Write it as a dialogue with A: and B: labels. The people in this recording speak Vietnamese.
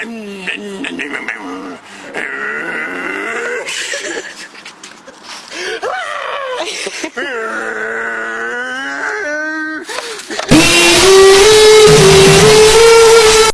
A: Yeah.